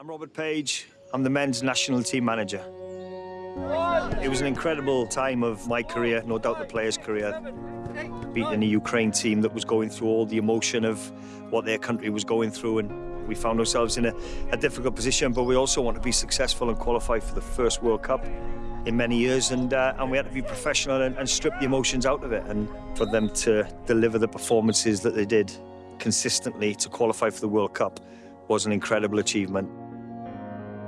I'm Robert Page. I'm the men's national team manager. It was an incredible time of my career, no doubt the players' career. Beating a Ukraine team that was going through all the emotion of what their country was going through and we found ourselves in a, a difficult position, but we also want to be successful and qualify for the first World Cup in many years and uh, and we had to be professional and, and strip the emotions out of it and for them to deliver the performances that they did consistently to qualify for the World Cup was an incredible achievement.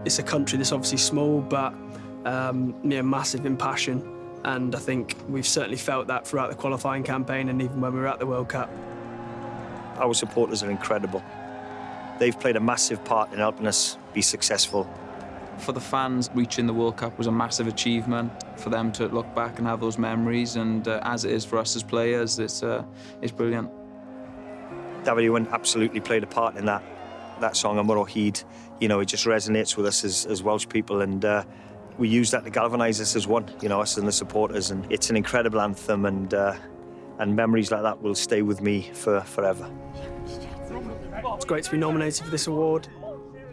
It's a country that's obviously small, but um, you know, massive in passion. And I think we've certainly felt that throughout the qualifying campaign and even when we were at the World Cup. Our supporters are incredible. They've played a massive part in helping us be successful. For the fans, reaching the World Cup was a massive achievement. For them to look back and have those memories, and uh, as it is for us as players, it's, uh, it's brilliant. Dafydd Iwan absolutely played a part in that that song, Yma o Hyd. You know, it just resonates with us as, as Welsh people, and uh, we use that to galvanise us as one, you know, us and the supporters. And it's an incredible anthem, and uh, and memories like that will stay with me for forever. It's great to be nominated for this award.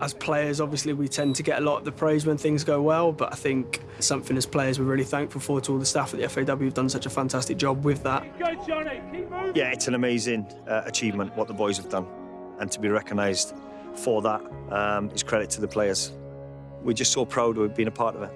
As players, obviously, we tend to get a lot of the praise when things go well, but I think something as players we're really thankful for to all the staff at the FAW who've done such a fantastic job with that. Yeah, it's an amazing uh, achievement what the boys have done, and to be recognised for that um, is credit to the players. We're just so proud of being a part of it.